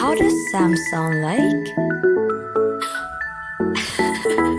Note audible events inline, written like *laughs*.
How does Sam sound like? *laughs*